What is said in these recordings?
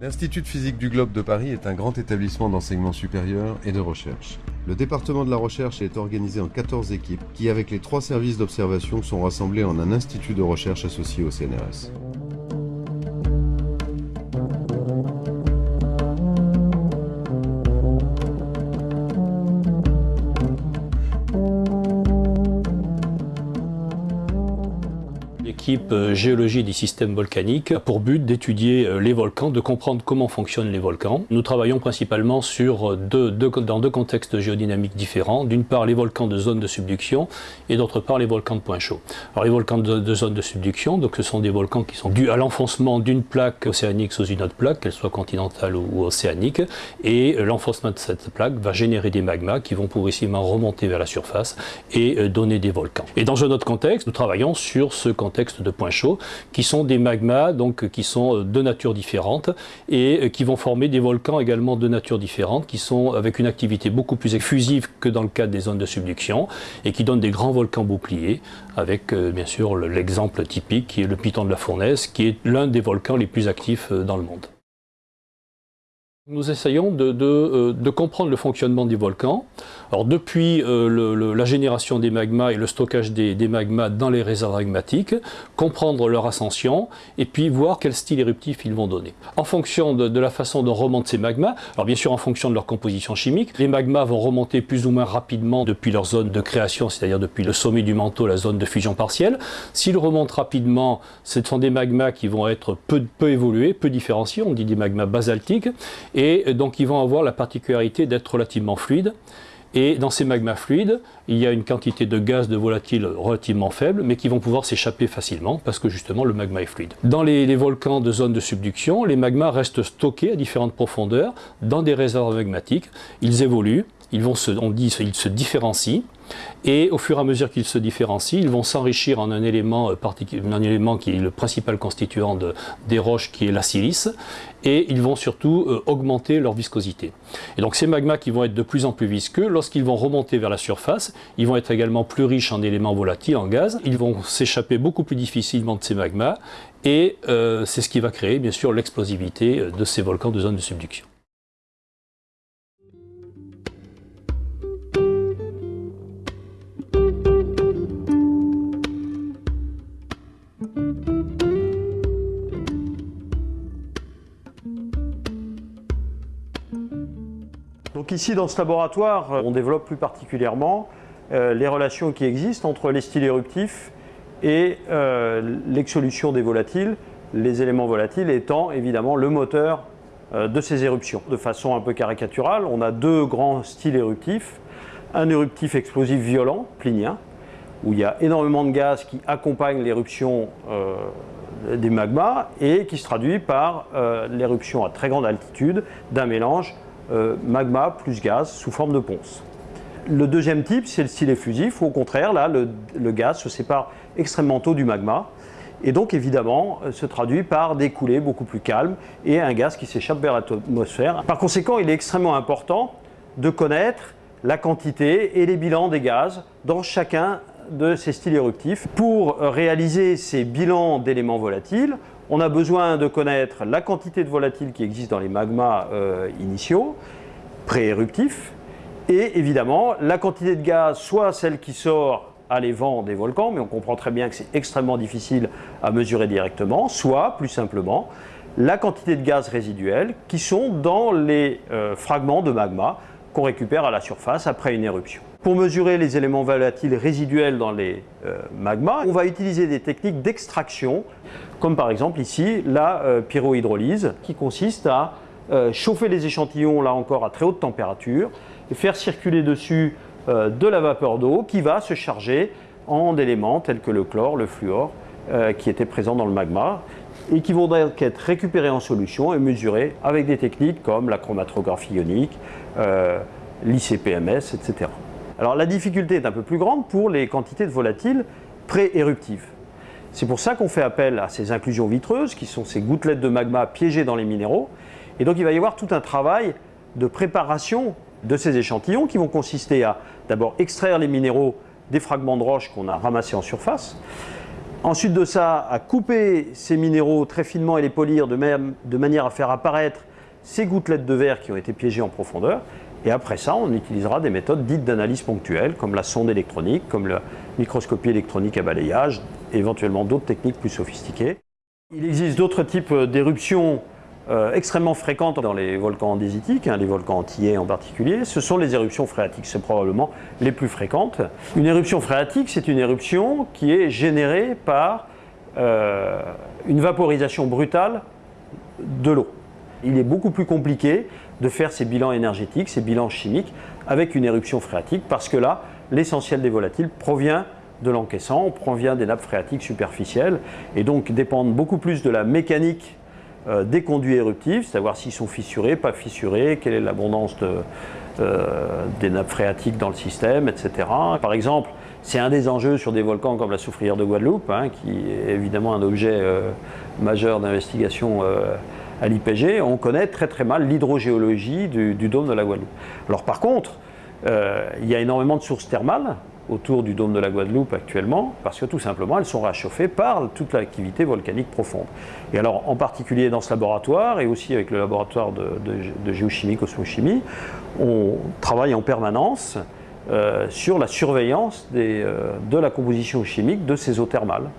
L'Institut de physique du globe de Paris est un grand établissement d'enseignement supérieur et de recherche. Le département de la recherche est organisé en 14 équipes qui, avec les trois services d'observation, sont rassemblés en un institut de recherche associé au CNRS. L'équipe euh, géologie des systèmes volcaniques pour but d'étudier euh, les volcans, de comprendre comment fonctionnent les volcans. Nous travaillons principalement sur euh, deux, dans deux contextes géodynamiques différents. D'une part, les volcans de zone de subduction et d'autre part, les volcans de point chaud. Alors, les volcans de, zone de subduction, donc ce sont des volcans qui sont dus à l'enfoncement d'une plaque océanique sous une autre plaque, qu'elle soit continentale ou, océanique, et l'enfoncement de cette plaque va générer des magmas qui vont progressivement remonter vers la surface et donner des volcans. Et dans un autre contexte, nous travaillons sur ce contexte de points chauds, qui sont des magmas donc, qui sont euh, de nature différente et euh, qui vont former des volcans également de nature différente, qui sont avec une activité beaucoup plus effusive que dans le cadre des zones de subduction et qui donnent des grands volcans boucliers, avec euh, bien sûr l'exemple typique qui est le Piton de la Fournaise, qui est l'un des volcans les plus actifs dans le monde. Nous essayons de, de, comprendre le fonctionnement des volcans. Alors depuis euh, la génération des magmas et le stockage des, magmas dans les réserves magmatiques, comprendre leur ascension et puis voir quel style éruptif ils vont donner. En fonction de, la façon dont remontent ces magmas, alors bien sûr en fonction de leur composition chimique, les magmas vont remonter plus ou moins rapidement depuis leur zone de création, c'est-à-dire depuis le sommet du manteau, la zone de fusion partielle. S'ils remontent rapidement, ce sont des magmas qui vont être peu évolués, peu différenciés, on dit des magmas basaltiques, et donc ils vont avoir la particularité d'être relativement fluides. Et dans ces magmas fluides, il y a une quantité de gaz de volatile relativement faible, mais qui vont pouvoir s'échapper facilement parce que justement le magma est fluide. Dans les, les, volcans de zone de subduction, les magmas restent stockés à différentes profondeurs dans des réserves magmatiques. Ils évoluent, ils vont se, on différencient, et au fur et à mesure qu'ils se différencient, ils vont s'enrichir en un élément, euh, qui est le principal constituant de, des roches, qui est la silice, et ils vont surtout euh, augmenter leur viscosité. Et donc ces magmas qui vont être de plus en plus visqueux, lorsqu'ils vont remonter vers la surface, ils vont être également plus riches en éléments volatiles, en gaz, ils vont s'échapper beaucoup plus difficilement de ces magmas, et euh, c'est ce qui va créer bien sûr l'explosivité de ces volcans de zone de subduction. Ici, dans ce laboratoire, on développe plus particulièrement euh, les relations qui existent entre les styles éruptifs et euh, l'exsolution des volatiles, les éléments volatiles étant évidemment le moteur euh, de ces éruptions. De façon un peu caricaturale, on a deux grands styles éruptifs. Un éruptif explosif violent, plinien, où il y a énormément de gaz qui accompagnent l'éruption des magmas et qui se traduit par l'éruption à très grande altitude d'un mélange euh, magma plus gaz sous forme de ponce. Le deuxième type, c'est le style effusif, où au contraire, là, le, gaz se sépare extrêmement tôt du magma, et donc évidemment euh, se traduit par des coulées beaucoup plus calmes et un gaz qui s'échappe vers l'atmosphère. Par conséquent, il est extrêmement important de connaître la quantité et les bilans des gaz dans chacun de ces styles éruptifs. Pour réaliser ces bilans d'éléments volatiles, on a besoin de connaître la quantité de volatiles qui existe dans les magmas euh, initiaux, pré-éruptifs, et évidemment la quantité de gaz, soit celle qui sort à l'évent des volcans, mais on comprend très bien que c'est extrêmement difficile à mesurer directement, soit, plus simplement, la quantité de gaz résiduels qui sont dans les euh, fragments de magma qu'on récupère à la surface après une éruption. Pour mesurer les éléments volatiles résiduels dans les euh, magmas, on va utiliser des techniques d'extraction, comme par exemple ici la euh, pyrohydrolyse, qui consiste à euh, chauffer les échantillons, là encore à très haute température, et faire circuler dessus de la vapeur d'eau qui va se charger en éléments tels que le chlore, le fluor, qui étaient présents dans le magma, et qui vont donc être récupérés en solution et mesurés avec des techniques comme la chromatographie ionique, l'ICPMS, etc. Alors la difficulté est un peu plus grande pour les quantités de volatiles pré-éruptives. C'est pour ça qu'on fait appel à ces inclusions vitreuses, qui sont ces gouttelettes de magma piégées dans les minéraux. Et donc il va y avoir tout un travail de préparation de ces échantillons qui vont consister à d'abord extraire les minéraux des fragments de roche qu'on a ramassés en surface, Ensuite de ça, à couper ces minéraux très finement et les polir de, même, de manière à faire apparaître ces gouttelettes de verre qui ont été piégées en profondeur. Et après ça, on utilisera des méthodes dites d'analyse ponctuelle, comme la sonde électronique, comme la microscopie électronique à balayage, éventuellement d'autres techniques plus sophistiquées. Il existe d'autres types d'éruptions euh, extrêmement fréquentes dans les volcans andésitiques, hein, les volcans antillais en particulier, ce sont les éruptions phréatiques. C'est probablement les plus fréquentes. Une éruption phréatique, c'est une éruption qui est générée par euh, une vaporisation brutale de l'eau. Il est beaucoup plus compliqué de faire ces bilans énergétiques, ces bilans chimiques avec une éruption phréatique parce que là, l'essentiel des volatiles provient de l'encaissant, provient des nappes phréatiques superficielles et donc dépendent beaucoup plus de la mécanique euh, des conduits éruptifs, savoir s'ils sont fissurés, pas fissurés, quelle est l'abondance euh, des nappes phréatiques dans le système, etc. Par exemple, c'est un des enjeux sur des volcans comme la soufrière de Guadeloupe, hein, qui est évidemment un objet euh, majeur d'investigation à l'IPG. On connaît très très mal l'hydrogéologie du, dôme de la Guadeloupe. Alors par contre, il y a énormément de sources thermales autour du dôme de la Guadeloupe actuellement, parce que tout simplement elles sont rachauffées par toute l'activité volcanique profonde. Et alors en particulier dans ce laboratoire, et aussi avec le laboratoire de, géochimie, cosmochimie, on travaille en permanence euh, sur la surveillance euh, de la composition chimique de ces eaux thermales.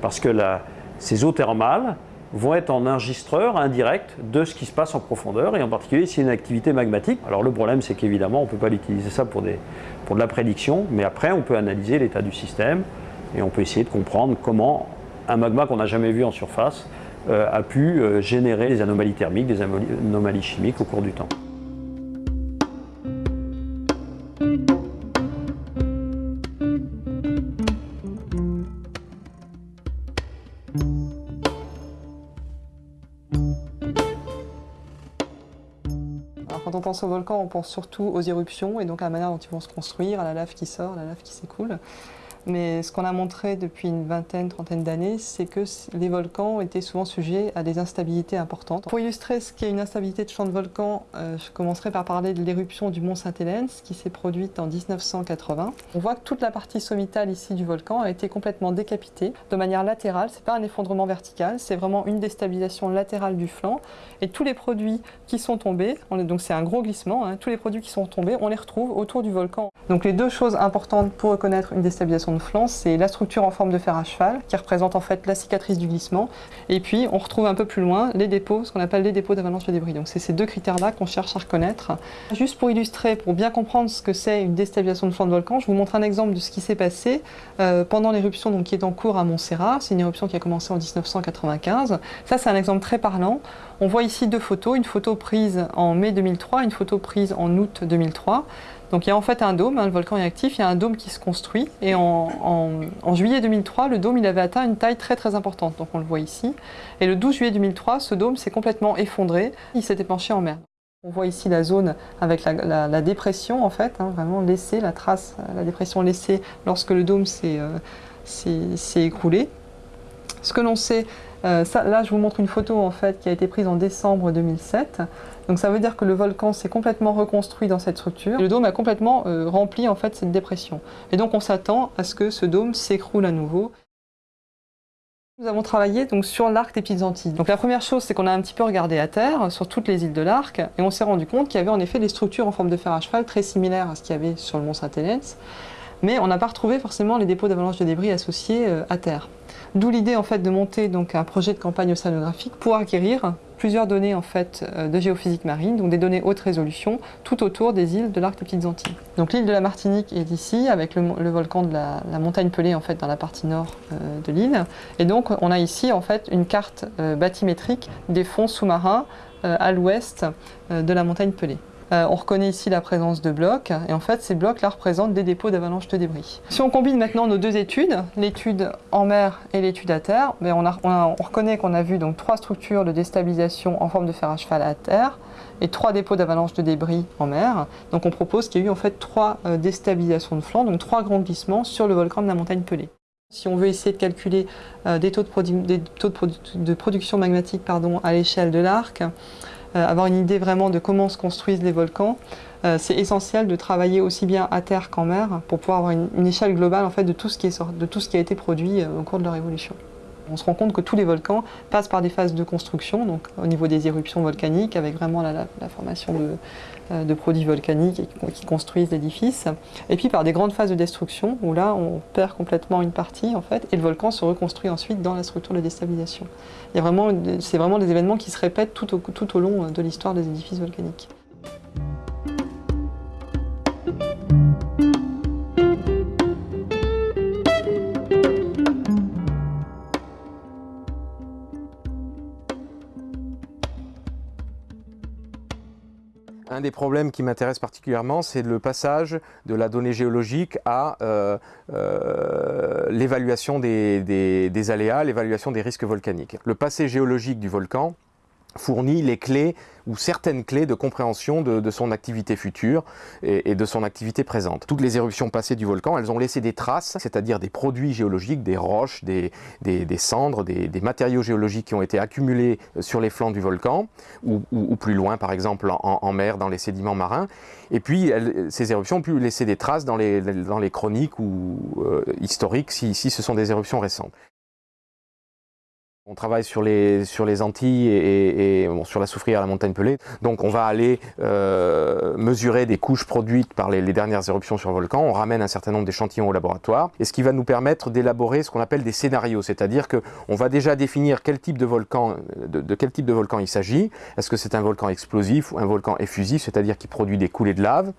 Parce que ces eaux thermales vont être en enregistreur indirect de ce qui se passe en profondeur, et en particulier si une activité magmatique. Alors le problème c'est qu'évidemment on ne peut pas l'utiliser ça pour de la prédiction, mais après on peut analyser l'état du système et on peut essayer de comprendre comment un magma qu'on n'a jamais vu en surface euh, a pu euh, générer des anomalies thermiques, des anomalies chimiques au cours du temps. Quand on pense au volcan, on pense surtout aux éruptions et donc à la manière dont ils vont se construire, à la lave qui sort, à la lave qui s'écoule. Mais ce qu'on a montré depuis une vingtaine, trentaine d'années, c'est que les volcans étaient souvent sujets à des instabilités importantes. Pour illustrer ce qu'est une instabilité de champ de volcan, euh, je commencerai par parler de l'éruption du mont Saint-Hélène, qui s'est produite en 1980. On voit que toute la partie sommitale ici du volcan a été complètement décapitée de manière latérale. C'est pas un effondrement vertical, c'est vraiment une déstabilisation latérale du flanc. Et tous les produits qui sont tombés, donc c'est un gros glissement, hein, tous les produits qui sont tombés, on les retrouve autour du volcan. Donc les deux choses importantes pour reconnaître une déstabilisation de c'est la structure en forme de fer à cheval, qui représente en fait la cicatrice du glissement. Et puis on retrouve un peu plus loin les dépôts, ce qu'on appelle les dépôts d'avalanche de débris. Donc c'est ces deux critères-là qu'on cherche à reconnaître. Juste pour illustrer, pour bien comprendre ce que c'est une déstabilisation de flanc de volcan, je vous montre un exemple de ce qui s'est passé euh, pendant l'éruption qui est en cours à Montserrat. C'est une éruption qui a commencé en 1995. Ça c'est un exemple très parlant. On voit ici deux photos, une photo prise en mai 2003, une photo prise en août 2003. Donc il y a en fait un dôme, hein, le volcan est actif, il y a un dôme qui se construit et en, juillet 2003, le dôme il avait atteint une taille très très importante, donc on le voit ici. Et le 12 juillet 2003, ce dôme s'est complètement effondré, il s'est épanché en mer. On voit ici la zone avec la, dépression en fait, hein, vraiment laissée, la trace, la dépression laissée lorsque le dôme s'est euh, écroulé. Ce que l'on sait, euh, là je vous montre une photo en fait qui a été prise en décembre 2007. Donc ça veut dire que le volcan s'est complètement reconstruit dans cette structure. le dôme a complètement euh, rempli en fait cette dépression. Et donc on s'attend à ce que ce dôme s'écroule à nouveau. Nous avons travaillé donc sur l'arc des Petites Antilles. Donc la première chose, c'est qu'on a un petit peu regardé à terre, sur toutes les îles de l'arc, et on s'est rendu compte qu'il y avait en effet des structures en forme de fer à cheval très similaires à ce qu'il y avait sur le mont Saint-Hélène, mais on n'a pas retrouvé forcément les dépôts d'avalanche de débris associés euh, à terre. D'où l'idée en fait de monter donc un projet de campagne océanographique pour acquérir plusieurs données en fait euh, de géophysique marine, donc des données haute résolution, tout autour des îles de l'arc des Petites Antilles. Donc l'île de la Martinique est ici, avec le, volcan de la, montagne Pelée en fait dans la partie nord euh, de l'île. Et donc on a ici en fait une carte euh, bathymétrique des fonds sous-marins à l'ouest de la montagne Pelée. Euh, on reconnaît ici la présence de blocs, et en fait ces blocs-là représentent des dépôts d'avalanche de débris. Si on combine maintenant nos deux études, l'étude en mer et l'étude à terre, ben, on, reconnaît qu'on a vu trois structures de déstabilisation en forme de fer à cheval à terre, et trois dépôts d'avalanche de débris en mer. Donc on propose qu'il y ait eu en fait trois euh, déstabilisations de flanc, donc trois grands glissements sur le volcan de la montagne Pelée. Si on veut essayer de calculer euh, des taux, de, production magmatique pardon, à l'échelle de l'arc, avoir une idée vraiment de comment se construisent les volcans, c'est essentiel de travailler aussi bien à terre qu'en mer pour pouvoir avoir une, échelle globale en fait, de, tout ce qui de tout ce qui a été produit au cours de leur évolution. On se rend compte que tous les volcans passent par des phases de construction, au niveau des éruptions volcaniques, avec vraiment la, formation euh, de, produits volcaniques qui construisent l'édifice, et puis par des grandes phases de destruction, où là on perd complètement une partie en fait, et le volcan se reconstruit ensuite dans la structure de déstabilisation. C'est vraiment des événements qui se répètent tout au long de l'histoire des édifices volcaniques. Un des problèmes qui m'intéresse particulièrement, c'est le passage de la donnée géologique à euh, euh, l'évaluation des aléas, l'évaluation des risques volcaniques. Le passé géologique du volcan, fournit les clés ou certaines clés de compréhension de, son activité future et, de son activité présente. Toutes les éruptions passées du volcan, elles ont laissé des traces, c'est-à-dire des produits géologiques, des roches, des, cendres, des, matériaux géologiques qui ont été accumulés sur les flancs du volcan ou, plus loin, par exemple en, mer, dans les sédiments marins. Et puis, ces éruptions ont pu laisser des traces dans les, chroniques ou euh, historiques si ce sont des éruptions récentes. On travaille sur les, sur les Antilles et, sur la soufrière la montagne pelée. Donc on va aller euh, mesurer des couches produites par les, dernières éruptions sur le volcan. On ramène un certain nombre d'échantillons au laboratoire. Et ce qui va nous permettre d'élaborer ce qu'on appelle des scénarios. C'est-à-dire qu'on va déjà définir quel type de volcan, de quel type de volcan il s'agit. Est-ce que c'est un volcan explosif ou un volcan effusif, c'est-à-dire qui produit des coulées de lave?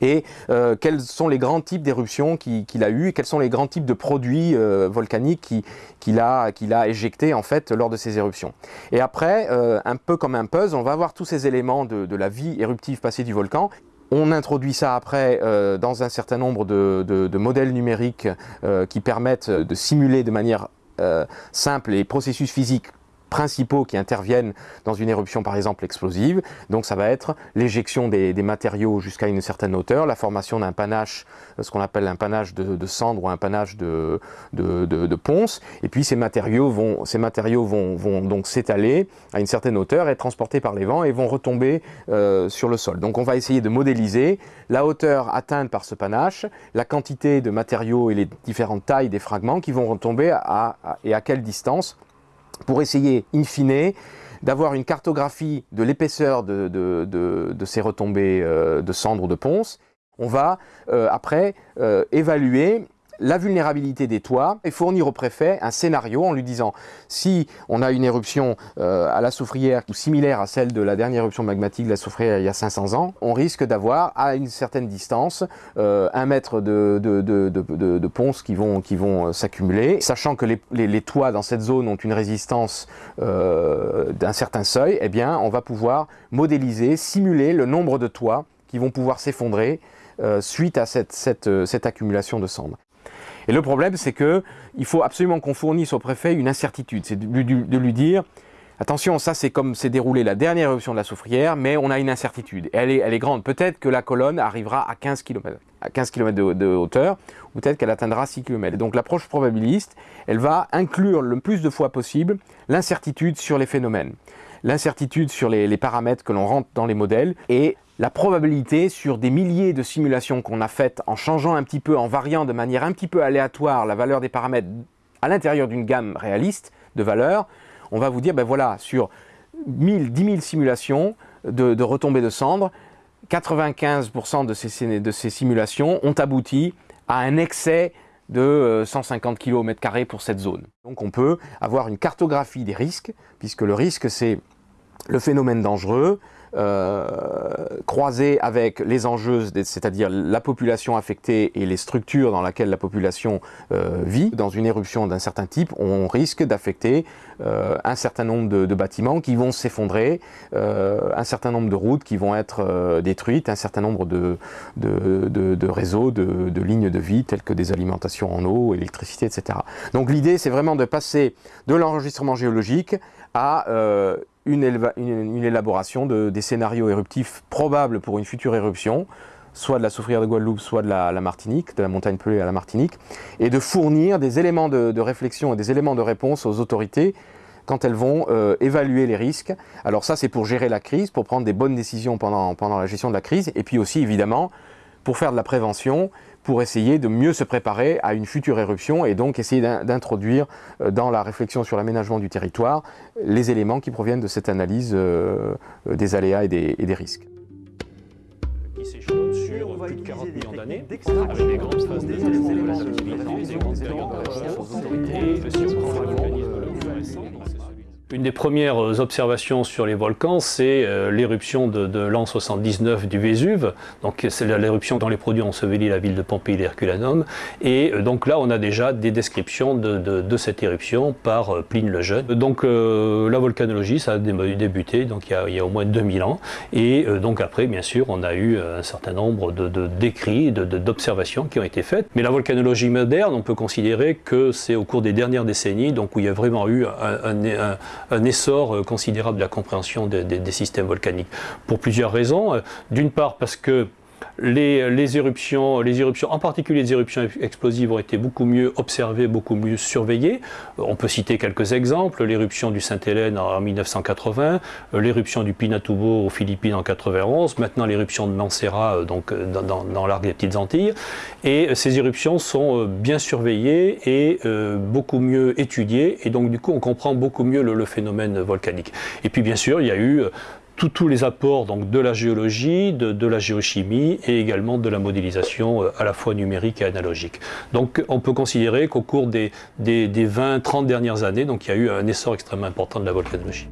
Et euh, quels sont les grands types d'éruptions qu'il a eu et quels sont les grands types de produits euh, volcaniques qu'il a, éjectés en fait lors de ces éruptions. Et après, euh, un peu comme un puzzle, on va voir tous ces éléments de, la vie éruptive passée du volcan on introduit ça après dans un certain nombre de modèles numériques qui permettent de simuler de manière simple les processus physiques principaux qui interviennent dans une éruption par exemple explosive. Donc ça va être l'éjection des, matériaux jusqu'à une certaine hauteur, la formation d'un panache, ce qu'on appelle un panache de, cendre ou un panache de, de, ponce, et puis ces matériaux vont, ces matériaux vont, donc s'étaler à une certaine hauteur, être transportés par les vents et vont retomber euh, sur le sol. Donc on va essayer de modéliser la hauteur atteinte par ce panache, la quantité de matériaux et les différentes tailles des fragments qui vont retomber et à quelle distance pour essayer, in fine, d'avoir une cartographie de l'épaisseur de, ces retombées euh, de cendres ou de ponce. On va euh, après euh, évaluer la vulnérabilité des toits et fournir au préfet un scénario en lui disant si on a une éruption euh, à la soufrière ou similaire à celle de la dernière éruption magmatique de la soufrière il y a 500 ans, on risque d'avoir à une certaine distance euh, un mètre de, de, ponces qui vont, qui vont euh, s'accumuler, sachant que les, toits dans cette zone ont une résistance d'un certain seuil, eh bien on va pouvoir modéliser, simuler le nombre de toits qui vont pouvoir s'effondrer suite à cette, cette accumulation de cendres. Et le problème, c'est qu'il faut absolument qu'on fournisse au préfet une incertitude. C'est de, lui dire, attention, ça c'est comme s'est déroulé la dernière éruption de la soufrière, mais on a une incertitude. Elle est, elle est grande. Peut-être que la colonne arrivera à 15 km, à 15 km de, hauteur, ou peut-être qu'elle atteindra 6 km. Donc l'approche probabiliste, elle va inclure le plus de fois possible l'incertitude sur les phénomènes l'incertitude sur les, paramètres que l'on rentre dans les modèles et la probabilité sur des milliers de simulations qu'on a faites en changeant un petit peu, en variant de manière un petit peu aléatoire la valeur des paramètres à l'intérieur d'une gamme réaliste de valeurs, on va vous dire, ben voilà, sur 1000, 10 000 simulations de, retombées de cendres, 95% de ces, de ces simulations ont abouti à un excès de 150 km pour cette zone. Donc on peut avoir une cartographie des risques, puisque le risque c'est le phénomène dangereux, euh, croisé avec les enjeux, c'est-à-dire la population affectée et les structures dans lesquelles la population euh, vit. Dans une éruption d'un certain type, on risque d'affecter euh, un certain nombre de, bâtiments qui vont s'effondrer, un certain nombre de routes qui vont être détruites, un certain nombre de, de réseaux, de, lignes de vie telles que des alimentations en eau, électricité, etc. Donc l'idée, c'est vraiment de passer de l'enregistrement géologique à une, élaboration de, des scénarios éruptifs probables pour une future éruption, soit de la soufrière de Guadeloupe, soit de la, Martinique, de la montagne pelée à la Martinique, et de fournir des éléments de, réflexion et des éléments de réponse aux autorités quand elles vont euh, évaluer les risques. Alors ça, c'est pour gérer la crise, pour prendre des bonnes décisions pendant la gestion de la crise, et puis aussi, évidemment, pour faire de la prévention, pour essayer de mieux se préparer à une future éruption et donc essayer d'introduire euh, dans la réflexion sur l'aménagement du territoire les éléments qui proviennent de cette analyse euh, des aléas et des, et des risques. Qui s'échelonne sur plus de 40 millions d'années, avec des grandes phases des éléments de une des premières observations sur les volcans, c'est euh, l'éruption de, l'an 79 du Vésuve. Donc c'est l'éruption dont les produits ont enseveli la ville de Pompéi. Et euh, donc là, on a déjà des descriptions de, cette éruption par euh, Pline le Jeune. Donc la volcanologie, ça a débuté donc il y a, au moins 2000 ans. Et donc après, bien sûr, on a eu un certain nombre de, d'écrits, d'observations qui ont été faites. Mais la volcanologie moderne, on peut considérer que c'est au cours des dernières décennies, donc où il y a vraiment eu un un essor euh, considérable de la compréhension des, systèmes volcaniques. Pour plusieurs raisons. Euh, d'une part parce que les, éruptions, en particulier les éruptions explosives, ont été beaucoup mieux observées, beaucoup mieux surveillées. Euh, on peut citer quelques exemples l'éruption du Sainte-Hélène en 1980, euh, l'éruption du Pinatubo aux Philippines en 91, maintenant l'éruption de Mansera euh, donc dans, l'arc des Petites Antilles. Et ces éruptions sont bien surveillées et beaucoup mieux étudiées, et donc du coup on comprend beaucoup mieux le phénomène volcanique. Et puis bien sûr, il y a eu tous les apports donc, de la géologie, de, la géochimie et également de la modélisation euh, à la fois numérique et analogique. Donc on peut considérer qu'au cours des, des, des 20-30 dernières années, donc, il y a eu un essor extrêmement important de la volcanologie.